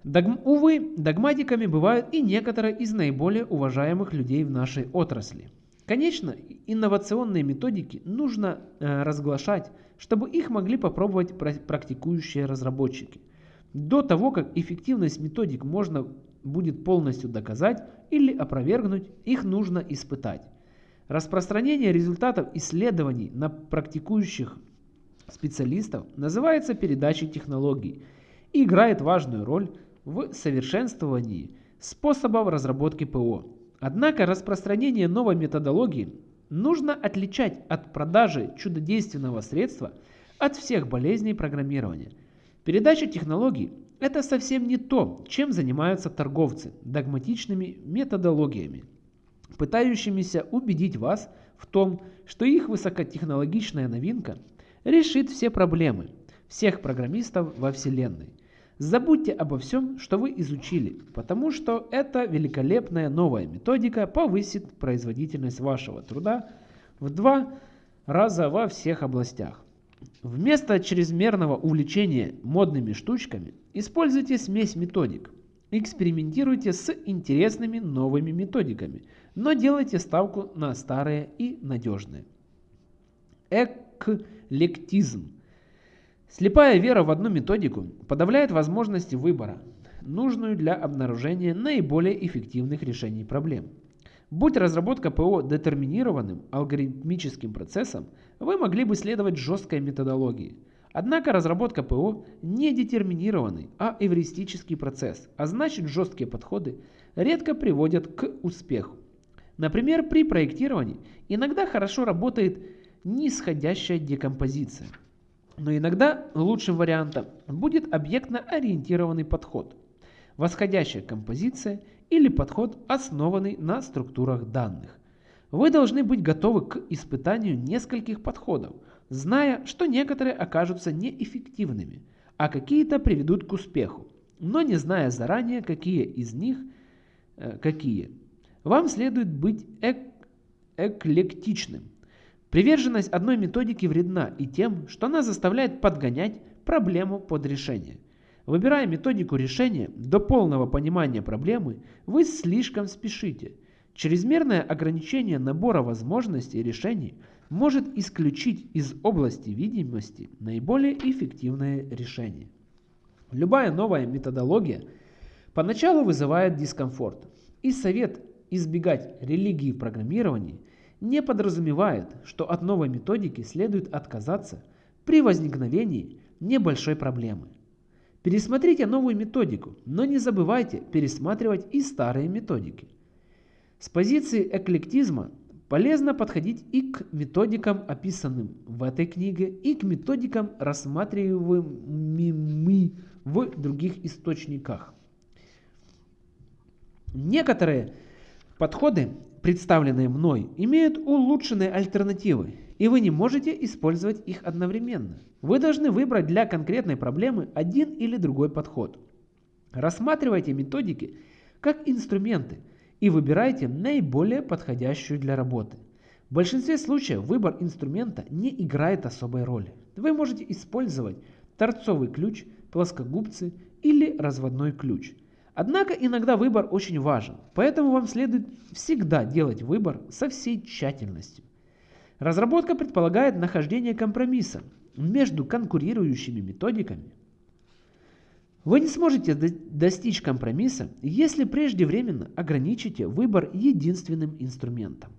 Догм... Увы, догматиками бывают и некоторые из наиболее уважаемых людей в нашей отрасли. Конечно, инновационные методики нужно э, разглашать, чтобы их могли попробовать практикующие разработчики. До того, как эффективность методик можно будет полностью доказать или опровергнуть, их нужно испытать. Распространение результатов исследований на практикующих специалистов называется передачей технологий и играет важную роль в совершенствовании способов разработки ПО. Однако распространение новой методологии нужно отличать от продажи чудодейственного средства от всех болезней программирования. Передача технологий – это совсем не то, чем занимаются торговцы догматичными методологиями, пытающимися убедить вас в том, что их высокотехнологичная новинка решит все проблемы всех программистов во Вселенной – Забудьте обо всем, что вы изучили, потому что эта великолепная новая методика повысит производительность вашего труда в два раза во всех областях. Вместо чрезмерного увлечения модными штучками используйте смесь методик. Экспериментируйте с интересными новыми методиками, но делайте ставку на старые и надежные. Эклектизм Слепая вера в одну методику подавляет возможности выбора, нужную для обнаружения наиболее эффективных решений проблем. Будь разработка ПО детерминированным алгоритмическим процессом, вы могли бы следовать жесткой методологии. Однако разработка ПО не детерминированный, а эвристический процесс, а значит жесткие подходы редко приводят к успеху. Например, при проектировании иногда хорошо работает нисходящая декомпозиция – но иногда лучшим вариантом будет объектно-ориентированный подход, восходящая композиция или подход, основанный на структурах данных. Вы должны быть готовы к испытанию нескольких подходов, зная, что некоторые окажутся неэффективными, а какие-то приведут к успеху, но не зная заранее, какие из них э, какие. Вам следует быть эк эклектичным. Приверженность одной методики вредна и тем, что она заставляет подгонять проблему под решение. Выбирая методику решения до полного понимания проблемы, вы слишком спешите. Чрезмерное ограничение набора возможностей решений может исключить из области видимости наиболее эффективное решение. Любая новая методология поначалу вызывает дискомфорт, и совет избегать религии в программировании не подразумевает, что от новой методики следует отказаться при возникновении небольшой проблемы. Пересмотрите новую методику, но не забывайте пересматривать и старые методики. С позиции эклектизма полезно подходить и к методикам, описанным в этой книге, и к методикам, рассматриваемыми в других источниках. Некоторые подходы, представленные мной, имеют улучшенные альтернативы, и вы не можете использовать их одновременно. Вы должны выбрать для конкретной проблемы один или другой подход. Рассматривайте методики как инструменты и выбирайте наиболее подходящую для работы. В большинстве случаев выбор инструмента не играет особой роли. Вы можете использовать торцовый ключ, плоскогубцы или разводной ключ. Однако иногда выбор очень важен, поэтому вам следует всегда делать выбор со всей тщательностью. Разработка предполагает нахождение компромисса между конкурирующими методиками. Вы не сможете достичь компромисса, если преждевременно ограничите выбор единственным инструментом.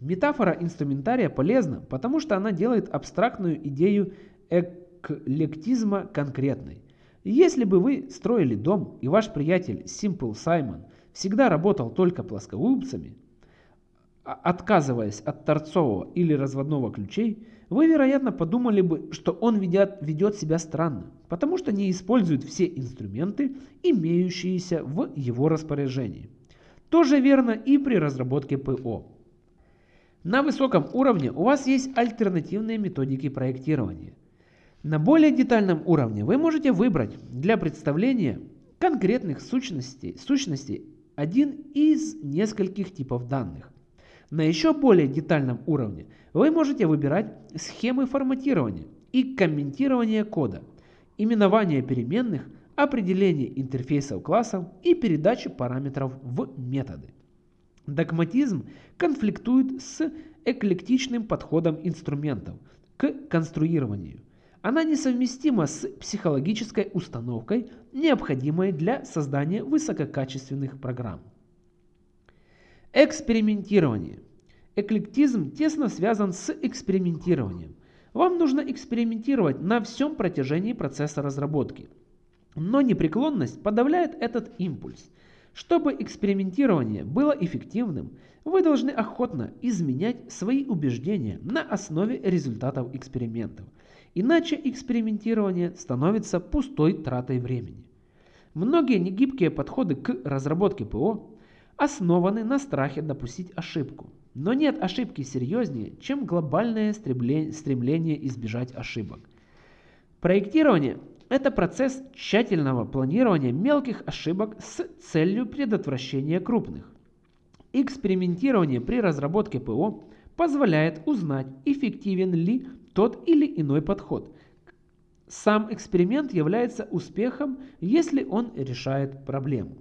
Метафора инструментария полезна, потому что она делает абстрактную идею эклектизма конкретной. Если бы вы строили дом, и ваш приятель Simple Simon всегда работал только плоскогубцами, а, отказываясь от торцового или разводного ключей, вы, вероятно, подумали бы, что он ведет, ведет себя странно, потому что не использует все инструменты, имеющиеся в его распоряжении. То же верно и при разработке ПО. На высоком уровне у вас есть альтернативные методики проектирования. На более детальном уровне вы можете выбрать для представления конкретных сущностей, сущностей один из нескольких типов данных. На еще более детальном уровне вы можете выбирать схемы форматирования и комментирования кода, именование переменных, определение интерфейсов классов и передачу параметров в методы. Догматизм конфликтует с эклектичным подходом инструментов к конструированию. Она несовместима с психологической установкой, необходимой для создания высококачественных программ. Экспериментирование. Эклектизм тесно связан с экспериментированием. Вам нужно экспериментировать на всем протяжении процесса разработки. Но непреклонность подавляет этот импульс. Чтобы экспериментирование было эффективным, вы должны охотно изменять свои убеждения на основе результатов экспериментов. Иначе экспериментирование становится пустой тратой времени. Многие негибкие подходы к разработке ПО основаны на страхе допустить ошибку. Но нет ошибки серьезнее, чем глобальное стремление избежать ошибок. Проектирование – это процесс тщательного планирования мелких ошибок с целью предотвращения крупных. Экспериментирование при разработке ПО позволяет узнать, эффективен ли тот или иной подход. Сам эксперимент является успехом, если он решает проблему.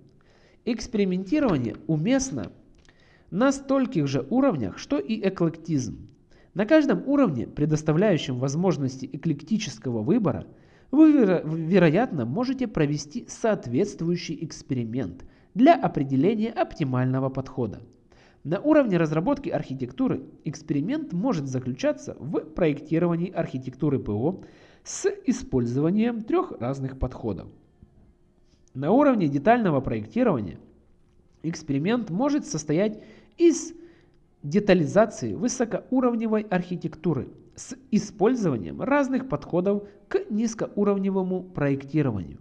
Экспериментирование уместно на стольких же уровнях, что и эклектизм. На каждом уровне, предоставляющем возможности эклектического выбора, вы, вероятно, можете провести соответствующий эксперимент для определения оптимального подхода. На уровне разработки архитектуры эксперимент может заключаться в проектировании архитектуры ПО с использованием трех разных подходов. На уровне детального проектирования эксперимент может состоять из детализации высокоуровневой архитектуры с использованием разных подходов к низкоуровневому проектированию.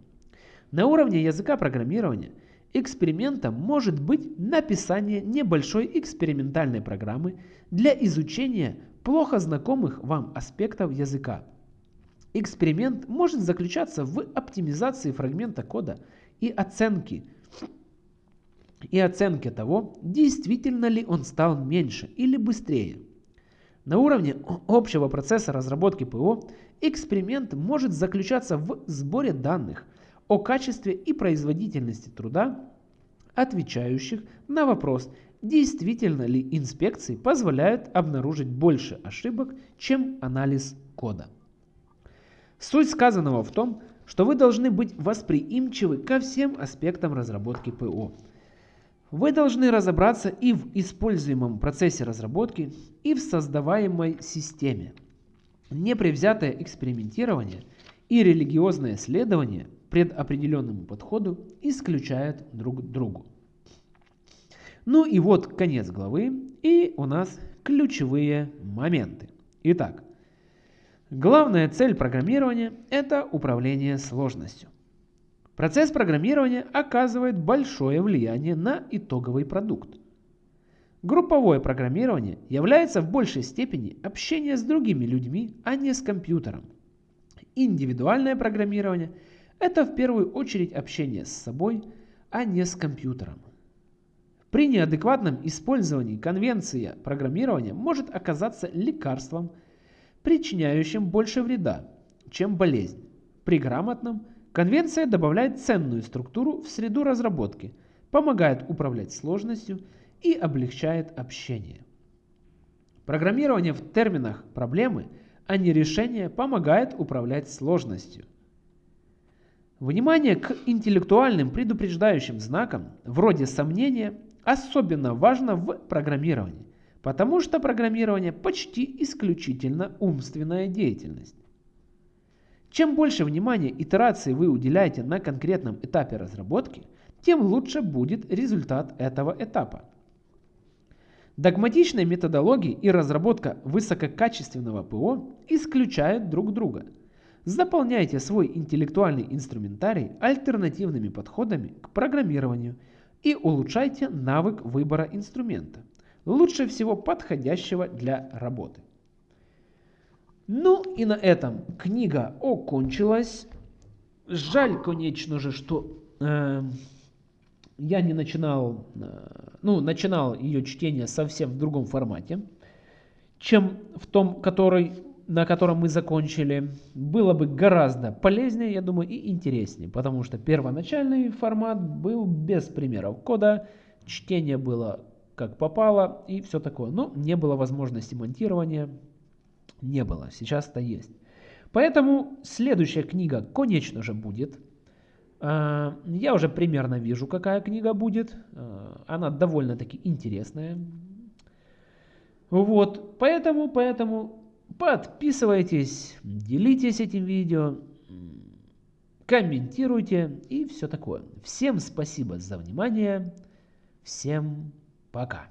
На уровне языка программирования экспериментом может быть написание небольшой экспериментальной программы для изучения плохо знакомых вам аспектов языка. Эксперимент может заключаться в оптимизации фрагмента кода и оценке, и оценке того, действительно ли он стал меньше или быстрее. На уровне общего процесса разработки ПО эксперимент может заключаться в сборе данных о качестве и производительности труда, отвечающих на вопрос, действительно ли инспекции позволяют обнаружить больше ошибок, чем анализ кода. Суть сказанного в том, что вы должны быть восприимчивы ко всем аспектам разработки ПО. Вы должны разобраться и в используемом процессе разработки, и в создаваемой системе. Непревзятое экспериментирование и религиозное следование предопределенному подходу исключают друг другу. Ну и вот конец главы, и у нас ключевые моменты. Итак, главная цель программирования – это управление сложностью. Процесс программирования оказывает большое влияние на итоговый продукт. Групповое программирование является в большей степени общение с другими людьми, а не с компьютером. Индивидуальное программирование – это в первую очередь общение с собой, а не с компьютером. При неадекватном использовании конвенция программирования может оказаться лекарством, причиняющим больше вреда, чем болезнь. При грамотном конвенция добавляет ценную структуру в среду разработки, помогает управлять сложностью и облегчает общение. Программирование в терминах проблемы, а не решения, помогает управлять сложностью. Внимание к интеллектуальным предупреждающим знакам, вроде сомнения, особенно важно в программировании, потому что программирование почти исключительно умственная деятельность. Чем больше внимания итерации вы уделяете на конкретном этапе разработки, тем лучше будет результат этого этапа. Догматичная методология и разработка высококачественного ПО исключают друг друга. Заполняйте свой интеллектуальный инструментарий альтернативными подходами к программированию – и улучшайте навык выбора инструмента, лучше всего подходящего для работы. Ну и на этом книга окончилась. Жаль, конечно же, что э, я не начинал, э, ну, начинал ее чтение совсем в другом формате, чем в том, который на котором мы закончили, было бы гораздо полезнее, я думаю, и интереснее, потому что первоначальный формат был без примеров кода, чтение было как попало и все такое. Но не было возможности монтирования, не было, сейчас-то есть. Поэтому следующая книга, конечно же, будет. А, я уже примерно вижу, какая книга будет. А, она довольно-таки интересная. Вот, поэтому, поэтому Подписывайтесь, делитесь этим видео, комментируйте и все такое. Всем спасибо за внимание. Всем пока.